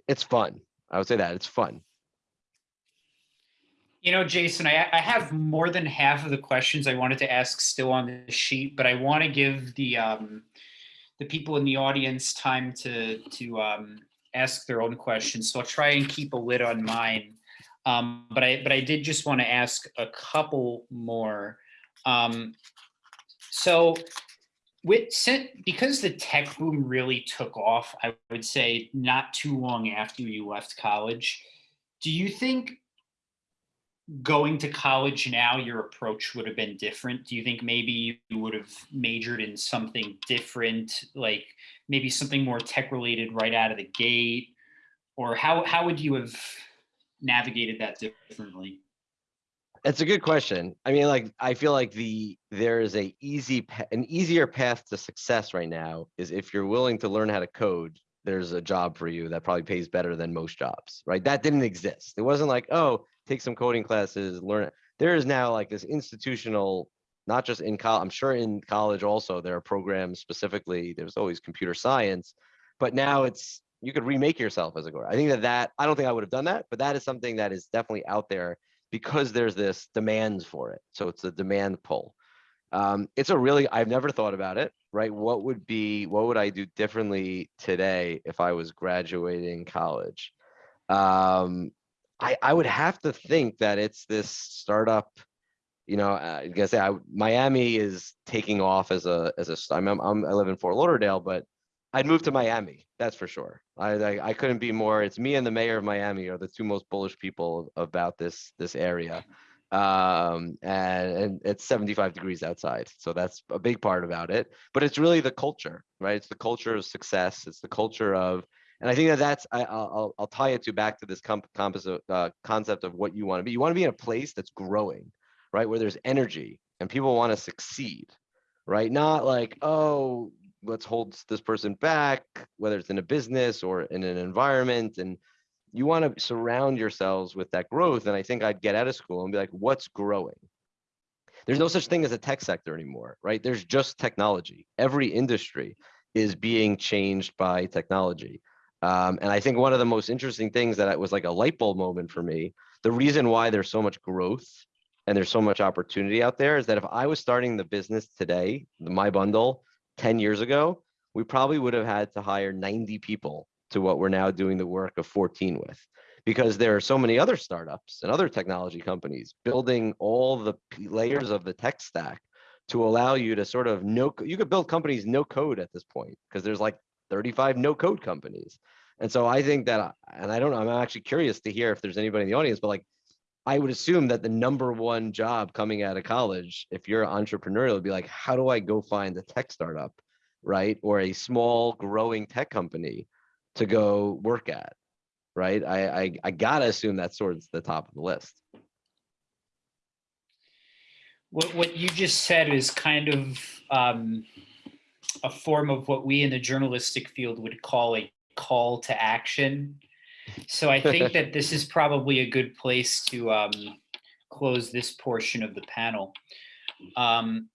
it's fun. I would say that it's fun. You know, Jason, I, I have more than half of the questions I wanted to ask still on the sheet, but I want to give the um, the people in the audience time to to um, ask their own questions. So I'll try and keep a lid on mine. Um, but I but I did just want to ask a couple more. Um, so with because the tech boom really took off, I would say not too long after you left college. Do you think going to college now, your approach would have been different? Do you think maybe you would have majored in something different, like maybe something more tech related right out of the gate? Or how, how would you have navigated that differently? It's a good question. I mean, like I feel like the there is a easy an easier path to success right now is if you're willing to learn how to code there's a job for you that probably pays better than most jobs, right? That didn't exist. It wasn't like, oh, take some coding classes, learn it. There is now like this institutional, not just in college, I'm sure in college also, there are programs specifically, there's always computer science, but now it's, you could remake yourself as a coder. I think that that, I don't think I would have done that, but that is something that is definitely out there because there's this demands for it. So it's a demand pull. Um, it's a really, I've never thought about it, right? What would be, what would I do differently today if I was graduating college? Um, I, I would have to think that it's this startup, you know, I guess I, Miami is taking off as a, as a, I'm, I'm, I live in Fort Lauderdale, but I'd move to Miami, that's for sure. I, I, I couldn't be more, it's me and the mayor of Miami are the two most bullish people about this, this area um and, and it's 75 degrees outside so that's a big part about it but it's really the culture right it's the culture of success it's the culture of and i think that that's I, i'll I'll- tie it to back to this comp, composite uh, concept of what you want to be you want to be in a place that's growing right where there's energy and people want to succeed right not like oh let's hold this person back whether it's in a business or in an environment and you want to surround yourselves with that growth. And I think I'd get out of school and be like, what's growing? There's no such thing as a tech sector anymore, right? There's just technology. Every industry is being changed by technology. Um, and I think one of the most interesting things that it was like a light bulb moment for me, the reason why there's so much growth and there's so much opportunity out there is that if I was starting the business today, My Bundle 10 years ago, we probably would have had to hire 90 people to what we're now doing the work of 14 with. Because there are so many other startups and other technology companies building all the layers of the tech stack to allow you to sort of no you could build companies no code at this point because there's like 35 no code companies and so i think that and i don't know i'm actually curious to hear if there's anybody in the audience but like i would assume that the number one job coming out of college if you're entrepreneurial would be like how do i go find a tech startup right or a small growing tech company to go work at, right? I, I, I gotta assume that's towards the top of the list. What, what you just said is kind of um, a form of what we in the journalistic field would call a call to action. So I think that this is probably a good place to um, close this portion of the panel. Um,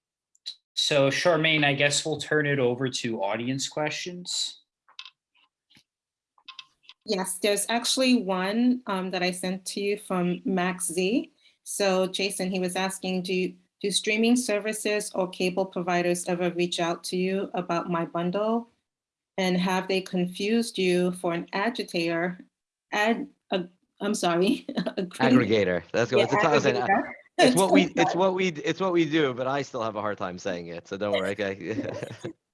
so Charmaine, I guess we'll turn it over to audience questions. Yes, there's actually one um, that I sent to you from Max Z. So Jason, he was asking, do, you- do streaming services or cable providers ever reach out to you about my bundle? And have they confused you for an agitator? Ad, uh, I'm sorry. Aggregator, that's what, Yeah, it's, a tough- it's, aggregator. it's what we, it's what we, it's what we do, but I still have a hard time saying it, so don't worry, okay?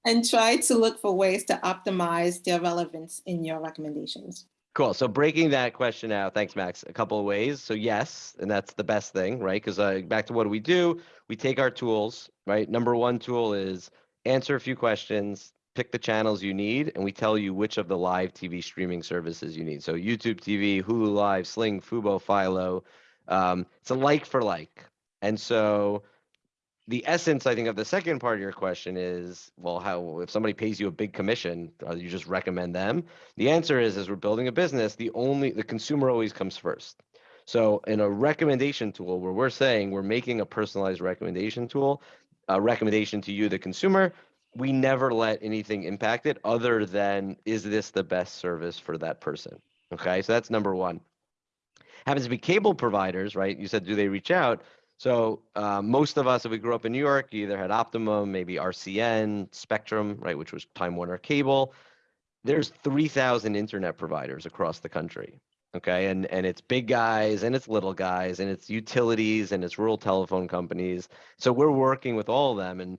And try to look for ways to optimize their relevance in your recommendations. Cool. So breaking that question out, thanks, Max. A couple of ways. So yes, and that's the best thing, right? Because uh, back to what do we do? We take our tools, right? Number one tool is answer a few questions, pick the channels you need, and we tell you which of the live TV streaming services you need. So YouTube TV, Hulu Live, Sling, Fubo, Philo. Um, it's a like for like. And so the essence, I think, of the second part of your question is, well, how if somebody pays you a big commission, uh, you just recommend them? The answer is, as we're building a business, the only the consumer always comes first. So in a recommendation tool where we're saying we're making a personalized recommendation tool, a recommendation to you, the consumer, we never let anything impact it other than is this the best service for that person? Okay, so that's number one. Happens to be cable providers, right? You said, do they reach out? So uh, most of us, if we grew up in New York, either had Optimum, maybe RCN, Spectrum, right, which was Time Warner Cable. There's 3,000 internet providers across the country. Okay, and and it's big guys and it's little guys and it's utilities and it's rural telephone companies. So we're working with all of them. And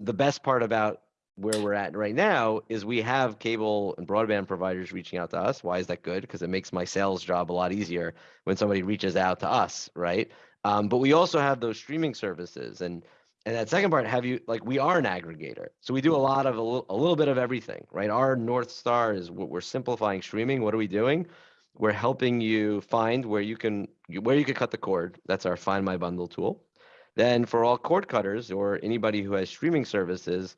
the best part about where we're at right now is we have cable and broadband providers reaching out to us. Why is that good? Because it makes my sales job a lot easier when somebody reaches out to us, right? Um, but we also have those streaming services and and that second part, have you like we are an aggregator. So we do a lot of a little, a little bit of everything, right? Our North Star is what we're simplifying streaming. What are we doing? We're helping you find where you can where you can cut the cord. That's our Find My Bundle tool. Then for all cord cutters or anybody who has streaming services,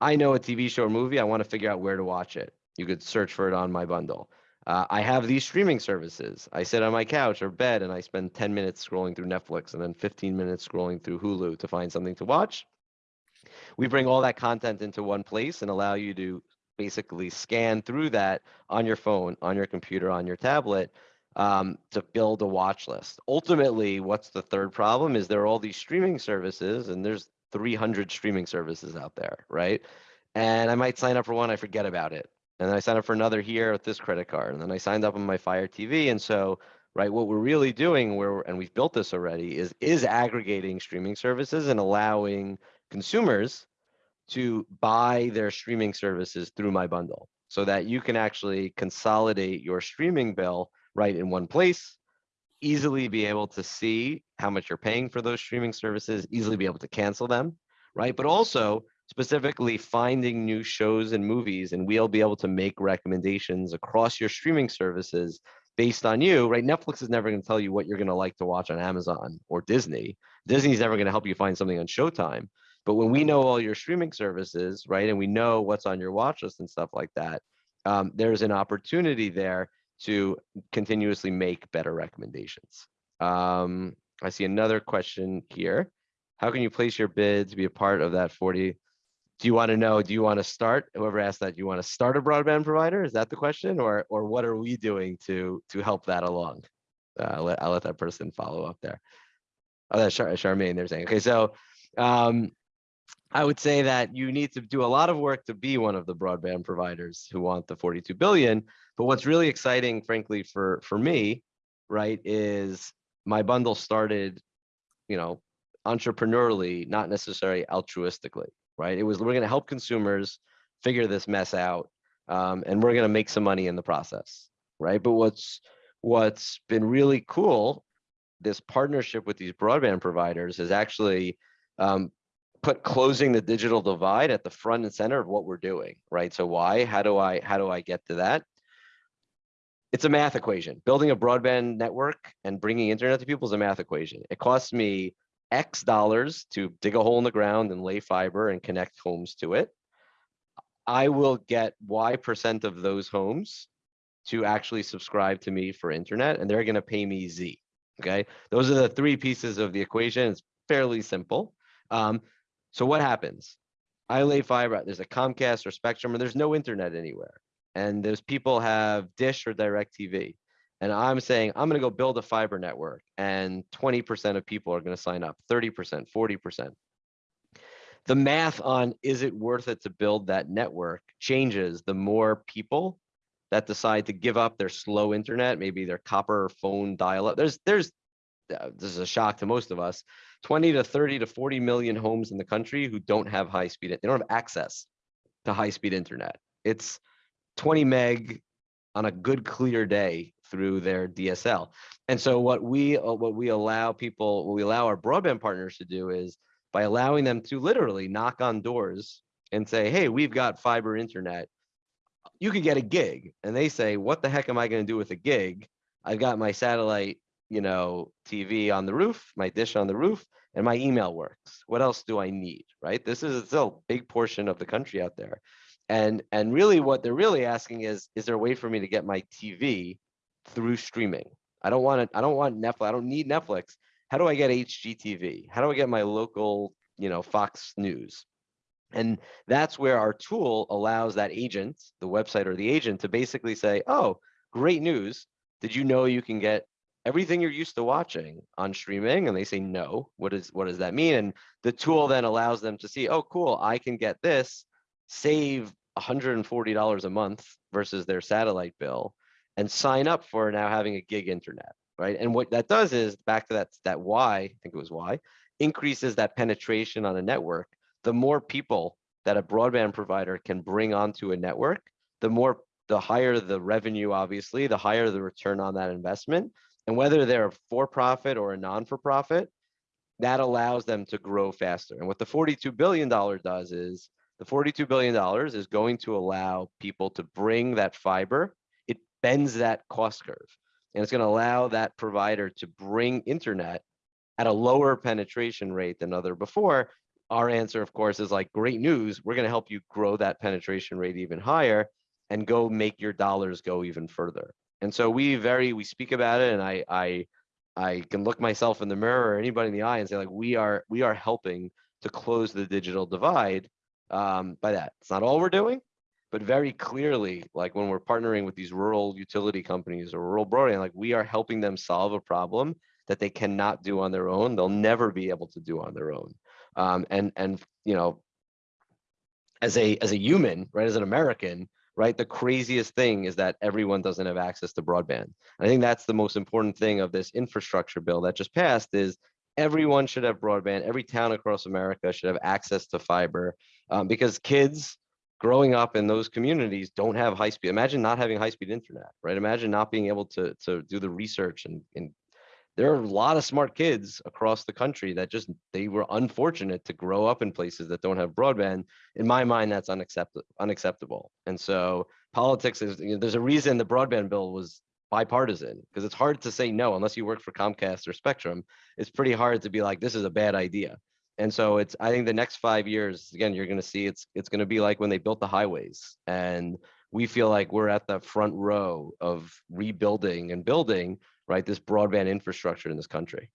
I know a TV show or movie, I want to figure out where to watch it. You could search for it on my bundle. Uh, I have these streaming services. I sit on my couch or bed and I spend 10 minutes scrolling through Netflix and then 15 minutes scrolling through Hulu to find something to watch. We bring all that content into one place and allow you to basically scan through that on your phone, on your computer, on your tablet um, to build a watch list. Ultimately, what's the third problem is there are all these streaming services and there's 300 streaming services out there, right? And I might sign up for one, I forget about it. And then I signed up for another here with this credit card. And then I signed up on my Fire TV. And so, right, what we're really doing where, and we've built this already is, is aggregating streaming services and allowing consumers to buy their streaming services through my bundle so that you can actually consolidate your streaming bill right in one place, easily be able to see how much you're paying for those streaming services, easily be able to cancel them, right? But also specifically finding new shows and movies and we'll be able to make recommendations across your streaming services based on you, right? Netflix is never going to tell you what you're going to like to watch on Amazon or Disney. Disney's never going to help you find something on Showtime. But when we know all your streaming services, right, and we know what's on your watch list and stuff like that, um, there's an opportunity there to continuously make better recommendations. Um, I see another question here. How can you place your bid to be a part of that 40? Do you want to know, do you want to start, whoever asked that, do you want to start a broadband provider? Is that the question? Or, or what are we doing to, to help that along? Uh, I'll, let, I'll let that person follow up there. Oh, that's Char Charmaine, they're saying, okay, so um, I would say that you need to do a lot of work to be one of the broadband providers who want the 42 billion. But what's really exciting, frankly, for for me, right, is my bundle started, you know, entrepreneurially, not necessarily altruistically, right? It was we're going to help consumers figure this mess out, um, and we're going to make some money in the process, right? But what's what's been really cool, this partnership with these broadband providers has actually um, put closing the digital divide at the front and center of what we're doing, right? So why? How do I how do I get to that? It's a math equation. Building a broadband network and bringing internet to people is a math equation. It costs me X dollars to dig a hole in the ground and lay fiber and connect homes to it. I will get Y percent of those homes to actually subscribe to me for internet and they're going to pay me Z. Okay. Those are the three pieces of the equation. It's fairly simple. Um, so what happens? I lay fiber, there's a Comcast or Spectrum, and there's no internet anywhere. And those people have Dish or DirecTV. And I'm saying, I'm going to go build a fiber network, and 20% of people are going to sign up, 30%, 40%. The math on is it worth it to build that network changes the more people that decide to give up their slow internet, maybe their copper phone dial up. There's, there's, uh, this is a shock to most of us. 20 to 30 to 40 million homes in the country who don't have high speed, they don't have access to high speed internet. It's 20 meg on a good clear day through their DSL. And so what we uh, what we allow people, what we allow our broadband partners to do is by allowing them to literally knock on doors and say, hey, we've got fiber internet. You could get a gig. And they say, what the heck am I going to do with a gig? I've got my satellite you know, TV on the roof, my dish on the roof, and my email works. What else do I need, right? This is still a big portion of the country out there. And, and really what they're really asking is, is there a way for me to get my TV through streaming? I don't want to, I don't want Netflix, I don't need Netflix. How do I get HGTV? How do I get my local, you know, Fox News? And that's where our tool allows that agent, the website or the agent to basically say, oh, great news. Did you know you can get everything you're used to watching on streaming and they say no what is what does that mean and the tool then allows them to see oh cool i can get this save $140 a month versus their satellite bill and sign up for now having a gig internet right and what that does is back to that that why i think it was why increases that penetration on a network the more people that a broadband provider can bring onto a network the more the higher the revenue obviously the higher the return on that investment and whether they're for-profit or a non-for-profit, that allows them to grow faster. And what the $42 billion does is the $42 billion is going to allow people to bring that fiber. Bends that cost curve. And it's going to allow that provider to bring internet at a lower penetration rate than other before. Our answer, of course, is like great news. We're going to help you grow that penetration rate even higher. and go make your dollars go even further. And so we very, we speak about it and I, I, I can look myself in the mirror or anybody in the eye and say like, we are, we are helping to close the digital divide um, by that. It's not all we're doing, but very clearly, like when we're partnering with these rural utility companies or rural broadband, like we are helping them solve a problem that they cannot do on their own. They'll never be able to do on their own. Um, and and you know, as a as a human, right, as an American, right, the craziest thing is that everyone doesn't have access to broadband. I think that's the most important thing of this infrastructure bill that just passed is everyone should have broadband. Every town across America should have access to fiber um, because kids growing up in those communities don't have high speed. Imagine not having high speed internet, right? Imagine not being able to, to do the research and, and there are a lot of smart kids across the country that just, they were unfortunate to grow up in places that don't have broadband. In my mind, that's unacceptable, unacceptable. And so politics is, you know, there's a reason the broadband bill was bipartisan because it's hard to say no unless you work for Comcast or Spectrum. It's pretty hard to be like, this is a bad idea. And so it's, I think the next five years, again, you're going to see it's, it's going to be like when they built the highways and we feel like we're at the front row of rebuilding and building, right, this broadband infrastructure in this country.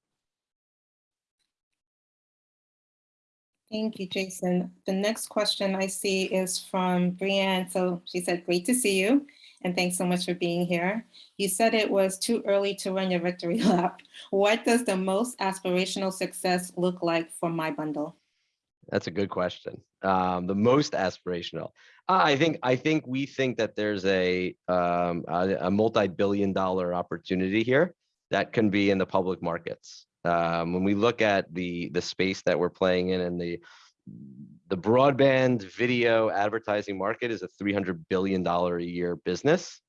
Thank you, Jason. The next question I see is from Brianne. So she said, great to see you. And thanks so much for being here. You said it was too early to run your victory lap. What does the most aspirational success look like for my bundle? That's a good question. Um, the most aspirational. Uh, I think I think we think that there's a um, a, a multi-billion dollar opportunity here that can be in the public markets. Um, when we look at the the space that we're playing in and the the broadband video advertising market is a 300 billion dollar a year business.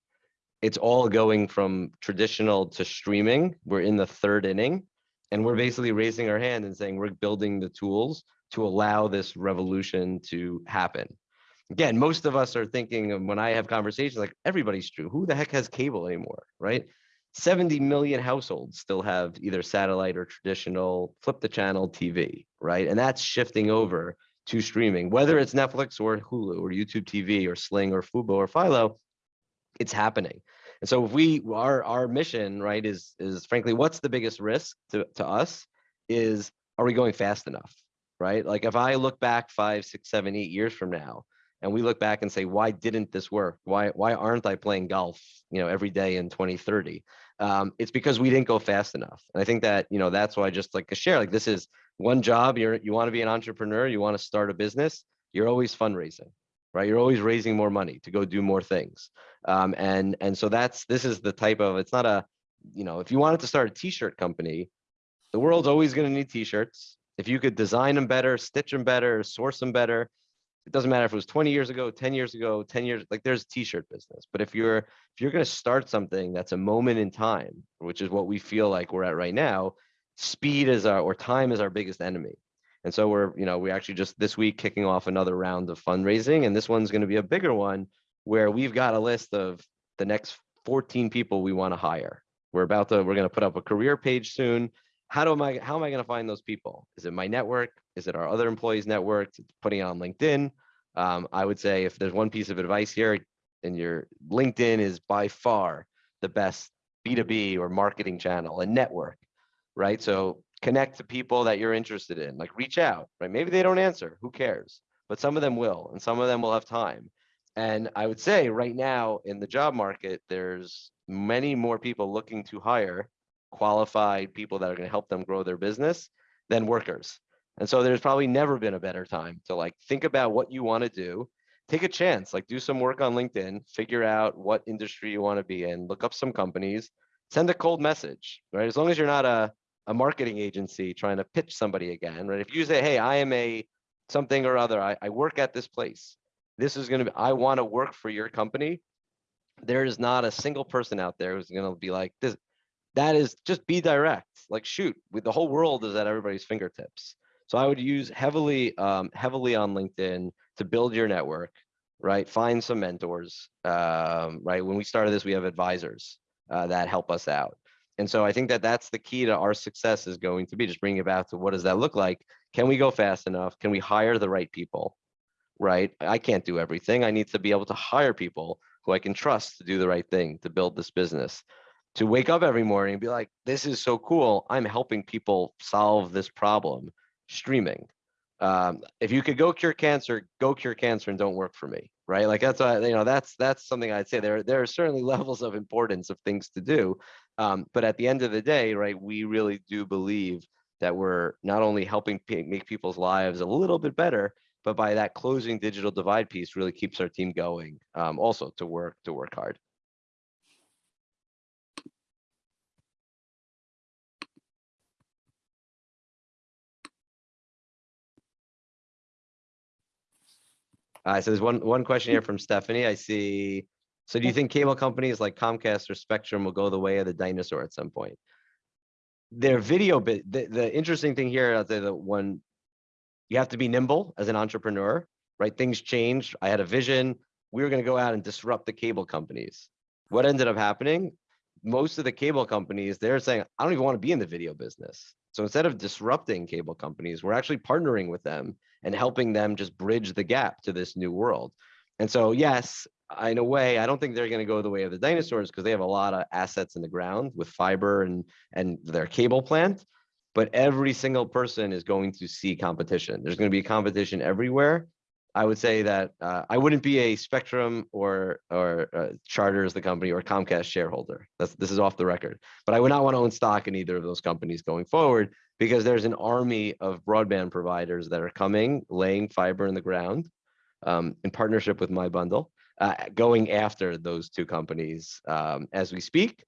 It's all going from traditional to streaming. We're in the third inning and we're basically raising our hand and saying we're building the tools to allow this revolution to happen. Again, most of us are thinking when I have conversations like everybody's true. Who the heck has cable anymore, right? 70 million households still have either satellite or traditional flip the channel TV, right? And that's shifting over to streaming, whether it's Netflix or Hulu or YouTube TV or Sling or Fubo or Philo, it's happening. And so if we our our mission, right, is is frankly, what's the biggest risk to, to us is are we going fast enough? Right? Like if I look back five, six, seven, eight years from now, and we look back and say, why didn't this work? Why why aren't I playing golf, you know, every day in 2030? Um, it's because we didn't go fast enough. And I think that, you know, that's why I just like to share, like this is one job, you're you want to be an entrepreneur, you want to start a business, you're always fundraising, right? You're always raising more money to go do more things. Um, and and so that's this is the type of it's not a, you know, if you wanted to start a t-shirt company, the world's always going to need t-shirts. If you could design them better, stitch them better, source them better, it doesn't matter if it was 20 years ago 10 years ago 10 years like there's t-shirt business. But if you're if you're going to start something that's a moment in time which is what we feel like we're at right now speed is our or time is our biggest enemy. And so we're you know we actually just this week kicking off another round of fundraising and this one's going to be a bigger one where we've got a list of the next 14 people we want to hire. We're about to we're going to put up a career page soon how do I how am I going to find those people? Is it my network? Is it our other employees' network? Putting it on LinkedIn. Um, I would say if there's one piece of advice here, and your LinkedIn is by far the best B2B or marketing channel and network, right? So connect to people that you're interested in, like reach out, right? Maybe they don't answer, who cares? But some of them will, and some of them will have time. And I would say right now in the job market, there's many more people looking to hire qualified people that are going to help them grow their business than workers. And so there's probably never been a better time to like think about what you want to do, take a chance, like do some work on LinkedIn, figure out what industry you want to be in, look up some companies, send a cold message, right? As long as you're not a, a marketing agency trying to pitch somebody again, right? If you say, hey, I am a something or other, I, I work at this place. This is going to be, I want to work for your company. There is not a single person out there who's going to be like, this, that is just be direct like shoot with the whole world is at everybody's fingertips. So i would use heavily um, heavily on linkedin to build your network right? Find some mentors um, right? When we started this we have advisors uh, that help us out. And so i think that that's the key to our success is going to be just bringing it back to what does that look like? Can we go fast enough? Can we hire the right people right? I can't do everything. I need to be able to hire people who I can trust to do the right thing, to build this business. To wake up every morning and be like, this is so cool. I'm helping people solve this problem streaming. Um, if you could go cure cancer, go cure cancer and don't work for me, right? Like that's why, you know, that's that's something I'd say there there are certainly levels of importance of things to do. Um, but at the end of the day, right, we really do believe that we're not only helping make people's lives a little bit better, but by that closing digital divide piece really keeps our team going um, also to work to work hard. Uh, so there's one one question here from Stephanie. I see. So do you think cable companies like Comcast or Spectrum will go the way of the dinosaur at some point? Their video bit, the, the interesting thing here, I'll say that one, you have to be nimble as an entrepreneur, right? Things change. I had a vision. We were going to go out and disrupt the cable companies. What ended up happening? Most of the cable companies, they're saying, I don't even want to be in the video business. So instead of disrupting cable companies, we're actually partnering with them and helping them just bridge the gap to this new world. And so, yes, in a way, I don't think they're going to go the way of the dinosaurs because they have a lot of assets in the ground with fiber and and their cable plant. But every single person is going to see competition. There's going to be competition everywhere. I would say that uh, I wouldn't be a Spectrum or or uh, Charter as the company or Comcast shareholder. That's this is off the record. But I would not want to own stock in either of those companies going forward because there's an army of broadband providers that are coming, laying fiber in the ground um, in partnership with my bundle, uh, going after those two companies um, as we speak.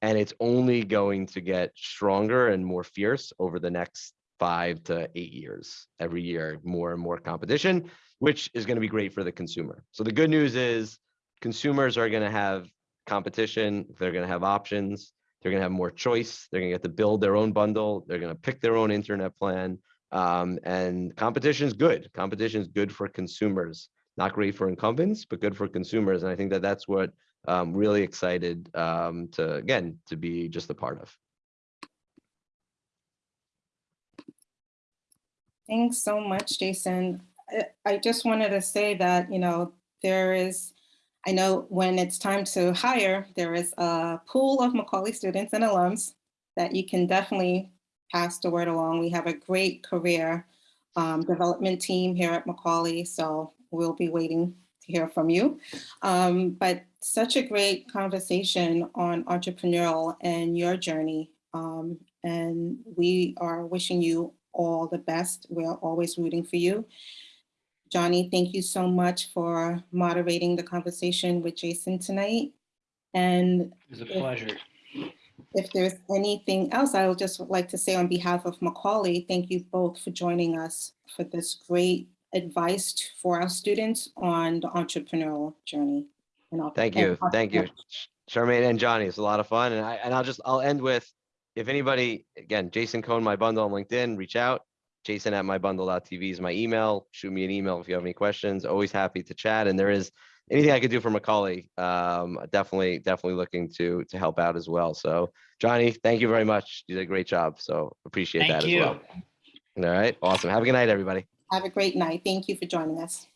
And it's only going to get stronger and more fierce over the next five to eight years. Every year, more and more competition, which is going to be great for the consumer. So the good news is consumers are going to have competition. They're going to have options. They're going to have more choice. They're going to get to build their own bundle. They're going to pick their own internet plan. Um, and competition is good. Competition is good for consumers. Not great for incumbents, but good for consumers. And I think that that's what I'm really excited um, to, again, to be just a part of. Thanks so much, Jason. I just wanted to say that, you know, there is, I know when it's time to hire, there is a pool of Macaulay students and alums that you can definitely pass the word along. We have a great career um, development team here at Macaulay, so we'll be waiting to hear from you. Um, but such a great conversation on entrepreneurial and your journey. Um, and we are wishing you all the best. We're always rooting for you. Johnny, thank you so much for moderating the conversation with Jason tonight. And It was a pleasure. if there's anything else, I would just like to say on behalf of Macaulay, thank you both for joining us for this great advice for our students on the entrepreneurial journey. And I'll- Thank you, thank you, Charmaine and Johnny. It's a lot of fun, and I and I'll just I'll end with if anybody again, Jason Cohn, my bundle on LinkedIn, reach out. Jason at mybundle.tv is my email. Shoot me an email if you have any questions. Always happy to chat. And there is anything I could do for Macaulay. Um, definitely, definitely looking to to help out as well. So Johnny, thank you very much. You did a great job. So appreciate Thank that you. as well. All right, awesome. Have a good night, everybody. Have a great night. Thank you for joining us.